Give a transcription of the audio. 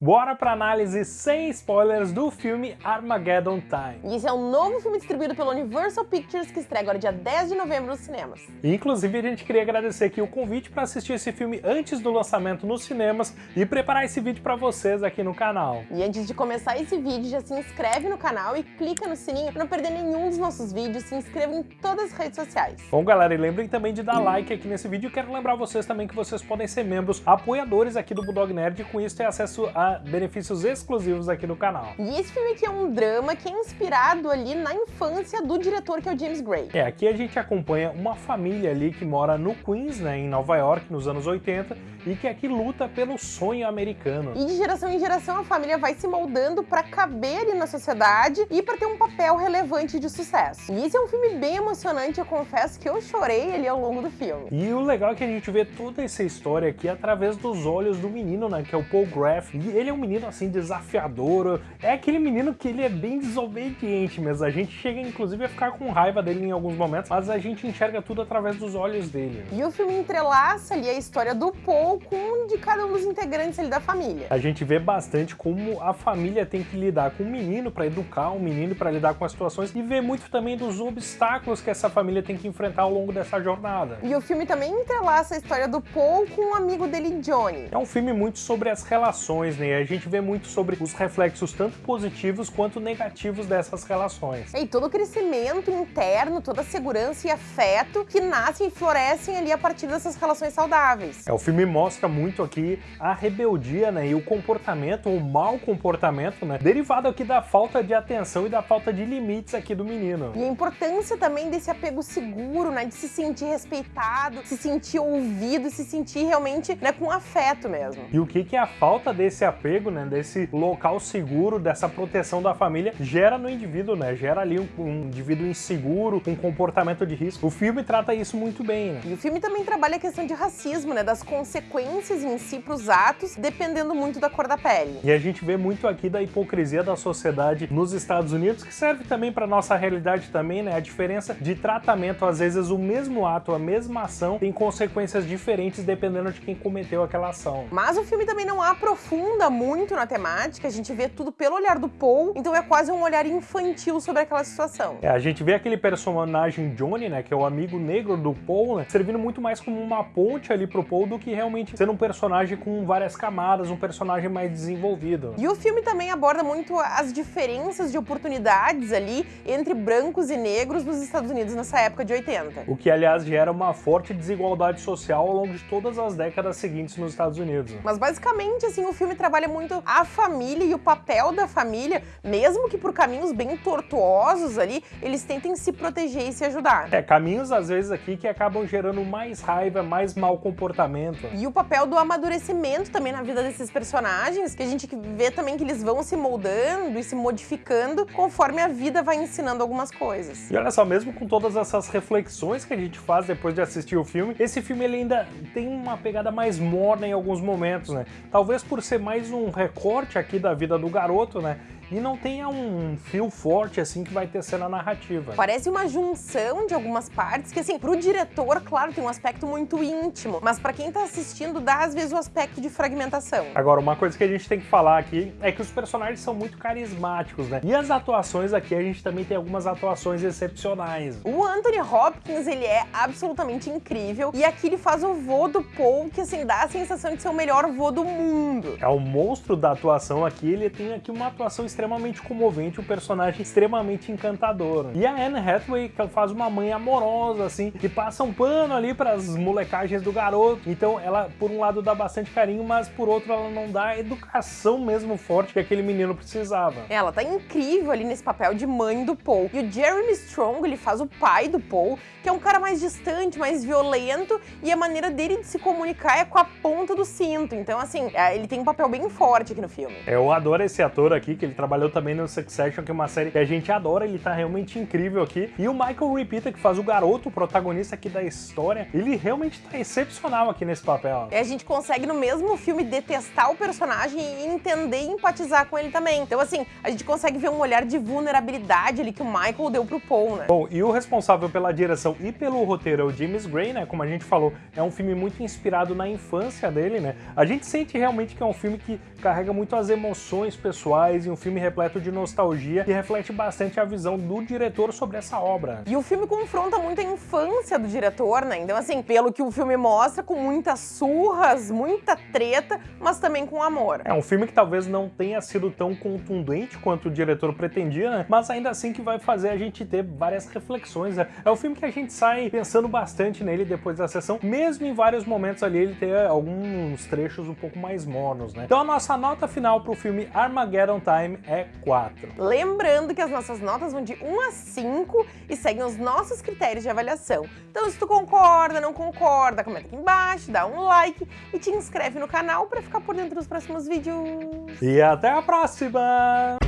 Bora pra análise sem spoilers do filme Armageddon Time. E esse é um novo filme distribuído pela Universal Pictures que estreia agora dia 10 de novembro nos cinemas. Inclusive, a gente queria agradecer aqui o convite para assistir esse filme antes do lançamento nos cinemas e preparar esse vídeo para vocês aqui no canal. E antes de começar esse vídeo, já se inscreve no canal e clica no sininho para não perder nenhum dos nossos vídeos. Se inscreva em todas as redes sociais. Bom, galera, e lembrem também de dar like aqui nesse vídeo. Quero lembrar vocês também que vocês podem ser membros apoiadores aqui do Bulldog Nerd e com isso ter acesso a benefícios exclusivos aqui no canal. E esse filme aqui é um drama que é inspirado ali na infância do diretor, que é o James Gray. É, aqui a gente acompanha uma família ali que mora no Queens, né, em Nova York, nos anos 80, e que aqui luta pelo sonho americano. E de geração em geração a família vai se moldando para caber ali na sociedade e para ter um papel relevante de sucesso. E esse é um filme bem emocionante, eu confesso que eu chorei ali ao longo do filme. E o legal é que a gente vê toda essa história aqui através dos olhos do menino, né, que é o Paul Graff. E ele é um menino assim desafiador, é aquele menino que ele é bem desobediente mesmo. A gente chega inclusive a ficar com raiva dele em alguns momentos, mas a gente enxerga tudo através dos olhos dele. E o filme entrelaça ali a história do Paul com um de cada um dos integrantes ali da família. A gente vê bastante como a família tem que lidar com o menino para educar o menino, para lidar com as situações e vê muito também dos obstáculos que essa família tem que enfrentar ao longo dessa jornada. E o filme também entrelaça a história do Paul com um amigo dele, Johnny. É um filme muito sobre as relações, né? A gente vê muito sobre os reflexos tanto positivos quanto negativos dessas relações. E todo o crescimento interno, toda a segurança e afeto que nascem e florescem ali a partir dessas relações saudáveis. É, o filme mostra muito aqui a rebeldia, né, e o comportamento, o mau comportamento, né, derivado aqui da falta de atenção e da falta de limites aqui do menino. E a importância também desse apego seguro, né, de se sentir respeitado, se sentir ouvido, se sentir realmente, né, com afeto mesmo. E o que que a falta desse apego, né, né, desse local seguro, dessa proteção da família, gera no indivíduo, né? Gera ali um, um indivíduo inseguro, um comportamento de risco. O filme trata isso muito bem, né? E o filme também trabalha a questão de racismo, né? Das consequências em si pros atos, dependendo muito da cor da pele. E a gente vê muito aqui da hipocrisia da sociedade nos Estados Unidos, que serve também para nossa realidade também, né? A diferença de tratamento, às vezes o mesmo ato, a mesma ação, tem consequências diferentes dependendo de quem cometeu aquela ação. Mas o filme também não aprofunda muito muito na temática, a gente vê tudo pelo olhar do Paul, então é quase um olhar infantil sobre aquela situação. É, a gente vê aquele personagem Johnny, né, que é o amigo negro do Paul, né, servindo muito mais como uma ponte ali pro Paul do que realmente sendo um personagem com várias camadas, um personagem mais desenvolvido. E o filme também aborda muito as diferenças de oportunidades ali entre brancos e negros nos Estados Unidos nessa época de 80. O que, aliás, gera uma forte desigualdade social ao longo de todas as décadas seguintes nos Estados Unidos. Mas basicamente, assim, o filme trabalha muito a família e o papel da família, mesmo que por caminhos bem tortuosos ali, eles tentem se proteger e se ajudar. É, caminhos às vezes aqui que acabam gerando mais raiva, mais mau comportamento. E o papel do amadurecimento também na vida desses personagens, que a gente vê também que eles vão se moldando e se modificando conforme a vida vai ensinando algumas coisas. E olha só, mesmo com todas essas reflexões que a gente faz depois de assistir o filme, esse filme ele ainda tem uma pegada mais morna em alguns momentos, né? Talvez por ser mais um recorte aqui da vida do garoto, né? E não tenha um fio forte assim que vai ter cena narrativa. Parece uma junção de algumas partes que assim, pro diretor, claro, tem um aspecto muito íntimo, mas para quem tá assistindo dá às vezes o aspecto de fragmentação. Agora, uma coisa que a gente tem que falar aqui é que os personagens são muito carismáticos, né? E as atuações aqui, a gente também tem algumas atuações excepcionais. O Anthony Hopkins, ele é absolutamente incrível e aqui ele faz o vô do Paul, que assim, dá a sensação de ser o melhor vô do mundo. É o monstro da atuação aqui, ele tem aqui uma atuação extremamente comovente, um personagem extremamente encantador. E a Anne Hathaway faz uma mãe amorosa, assim, que passa um pano ali para as molecagens do garoto. Então ela, por um lado, dá bastante carinho, mas por outro, ela não dá a educação mesmo forte que aquele menino precisava. Ela tá incrível ali nesse papel de mãe do Paul. E o Jeremy Strong, ele faz o pai do Paul, que é um cara mais distante, mais violento, e a maneira dele de se comunicar é com a ponta do cinto. Então, assim, é, ele tem um papel bem forte aqui no filme. Eu adoro esse ator aqui, que ele trabalha trabalhou também no Succession, que é uma série que a gente adora, ele tá realmente incrível aqui. E o Michael Repeater, que faz o garoto, o protagonista aqui da história, ele realmente tá excepcional aqui nesse papel. A gente consegue no mesmo filme detestar o personagem e entender e empatizar com ele também. Então assim, a gente consegue ver um olhar de vulnerabilidade ali que o Michael deu pro Paul, né? Bom, e o responsável pela direção e pelo roteiro é o James Gray, né? Como a gente falou, é um filme muito inspirado na infância dele, né? A gente sente realmente que é um filme que carrega muito as emoções pessoais e um filme repleto de nostalgia que reflete bastante a visão do diretor sobre essa obra. E o filme confronta muito a infância do diretor, né? Então, assim, pelo que o filme mostra, com muitas surras, muita treta, mas também com amor. É um filme que talvez não tenha sido tão contundente quanto o diretor pretendia, né? Mas ainda assim que vai fazer a gente ter várias reflexões. Né? É um filme que a gente sai pensando bastante nele depois da sessão, mesmo em vários momentos ali ele ter alguns trechos um pouco mais monos, né? Então a nossa nota final pro filme Armageddon Time é 4. Lembrando que as nossas notas vão de 1 a 5 e seguem os nossos critérios de avaliação. Então se tu concorda, não concorda, comenta aqui embaixo, dá um like e te inscreve no canal para ficar por dentro dos próximos vídeos. E até a próxima!